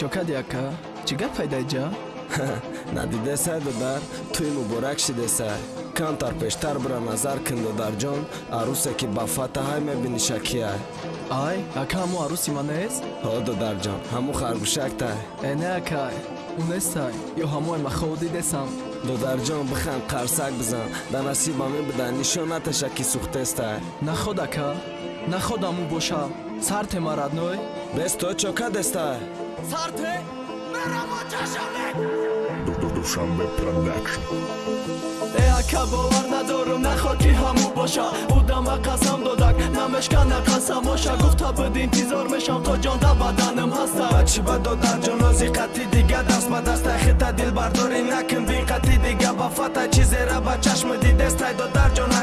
чокади ака чӣ гап пайдаҷа надидесай додар тӯи муборак шидесай. Камтар пештар бира назар кин додарҷон арӯсе ки ба фатаҳай мебиниша кияй ай ака ҳамо арӯси ман нест? Ҳо додарҷон ҳамо харгушактай. Э не акай ӯ нестай ё ҳамои махоу дидесам додарҷон бихан қарсак бизан. Да насиба мебида нишон наташа ки сӯхтестай наход ака? Наход ҳамӯ боша сарте марадной бесто чока дестай сарте мерамо чашаме душанбе продакшн э ака бовар надорум наход ки ҳамӯ боша. Будама қасам додак намешкана қасамоша гуфта буд интизор мешам то ҷон да баданам ҳаста. Бачи ба додарҷон нози қати дига даст ба дастай хита дилбардорӣ накин бин қати дига ба фата. Чизера ба чашми дидестай додарҷон ҳақиқатай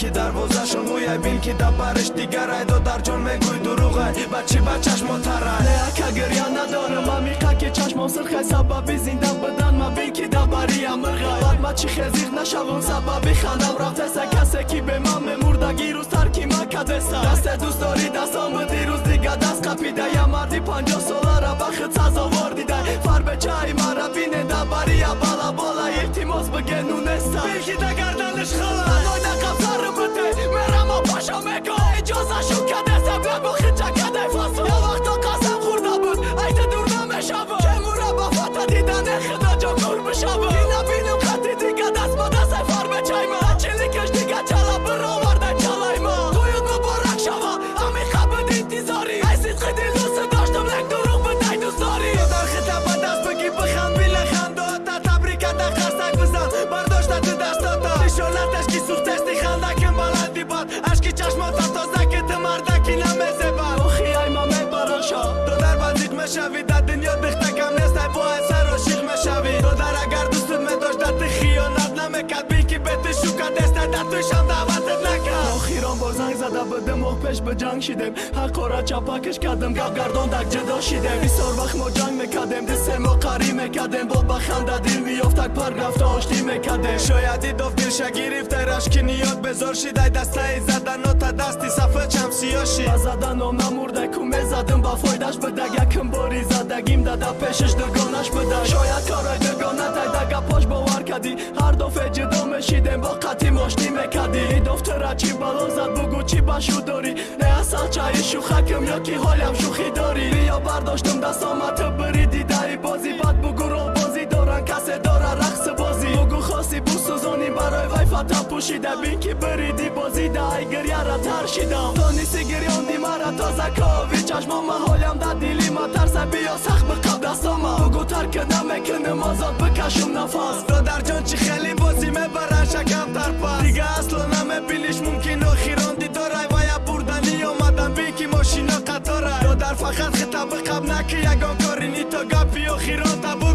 ბილქი დარბოზა შონგუიაი ბილქი დაბარეშდი გარაი დო დარჯონ მე გუიდუ რუღაი ბაჩი ბაჩაშ მოთარაი. ლე აკაგრია ნადორა მამი ხაკე ჩაშმონ სერხე საბაბი ზინდა ბდანმა ბილქი დაბარია მრღაი ბადმაჩი ხეზიღ ნაშავონ საბაბი ხანამ რავთესა კასეკი ბე მამე მურდა გირუს თარკი მაკაძესა დასე დუსტორი დასამდი რუს დიგა დასყაფი და ამარდი პანჯო სოლარა ბახცაზო ვარდი და ფარბე ჩაი მარაბინე დაბარია ბალა ბოლა ერთი მოსბგენუნესა ბილქი და شوی در دنیا دخته کم نیست ای باید سر عاشق مشوی تو در اگر دوستت میداشت در خیانت نمی‌کرد. بی که بیت شکت دست در تویشم دعوتت نکرد. آخیران با زنگ زده به ما پیش به جنگ شدیم حقارت چپکش کردم گف گردان دک جدا شدیم بسیار وقت ما جنگ میکدیم دی سه ما قری میکدیم با بخنده دل میافتک پر رفته آشتی می‌کردیم شاید ایداف دلشه گرفته رشک نیاد بزار شده دسته زدن تا دستی صفه چم ба заданом намурда ку мезадим ба фойдаш бидаг якм бори задагим дада пешаш дугонаш бидаг шояд кораи дугонатай да гапош бовар кардӣ ҳар дофе ҷудо мешидем бо қатим оштӣ мекардӣ дофтара чӣ бало зад бугу чӣ башу дорӣ не асал чаи шухакм ё ки ҳолям шухӣ дорӣ биё бардоштум дастома ту وطن پوشیده بین که بریدی بازیده. ای گریه را ترشیدم. تو نیستی گریاندی مرا تازه کاوی چشمام حالم در دیلی ما ترسه بیا سخت بقب دستاما بگو ترک نمی‌کنم آزاد بکشم نفس. برادر جان چی خیلی بازی می‌برن شکم تر پس. دیگه اصلا نمیبینیش ممکن. آخیران دیدارای ویا بردنی آمدم بین که ماشینا قطاره. برادر فقط خطاب بقب نکه یگان کاری نی. تا گپی آخیران تبور